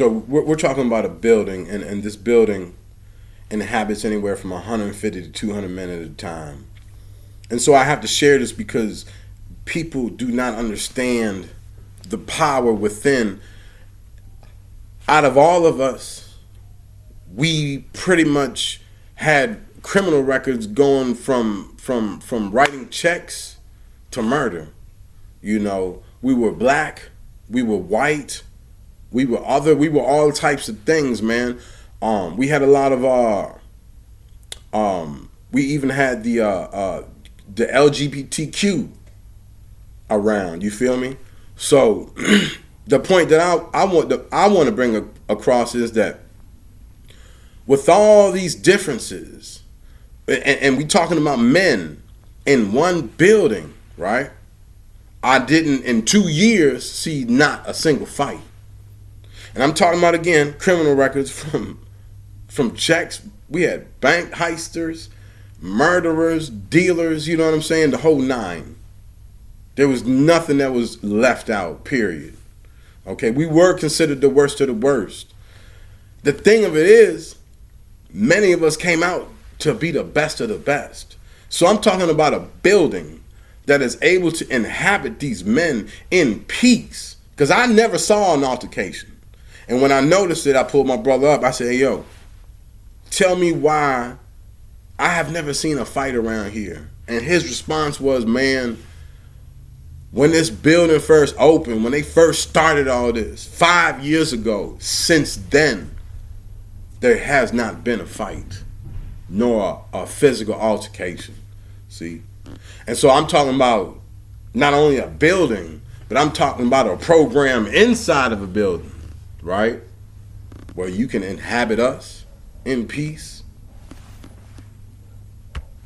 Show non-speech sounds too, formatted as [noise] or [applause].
So we're, we're talking about a building, and, and this building inhabits anywhere from 150 to 200 men at a time. And so I have to share this because people do not understand the power within. Out of all of us, we pretty much had criminal records going from from from writing checks to murder. You know, we were black, we were white, we were other, we were all types of things, man. Um, we had a lot of uh, um, we even had the uh, uh, the LGBTQ around. You feel me? So [clears throat] the point that I, I want to I want to bring a, across is that with all these differences, and, and we talking about men in one building, right? I didn't in two years see not a single fight. And I'm talking about again criminal records from from checks. We had bank heisters, murderers, dealers, you know what I'm saying? The whole nine. There was nothing that was left out, period. Okay, we were considered the worst of the worst. The thing of it is, many of us came out to be the best of the best. So I'm talking about a building that is able to inhabit these men in peace. Because I never saw an altercation. And when I noticed it, I pulled my brother up. I said, hey, yo, tell me why I have never seen a fight around here. And his response was, man, when this building first opened, when they first started all this, five years ago, since then, there has not been a fight, nor a, a physical altercation. See? And so I'm talking about not only a building, but I'm talking about a program inside of a building, right? Where you can inhabit us in peace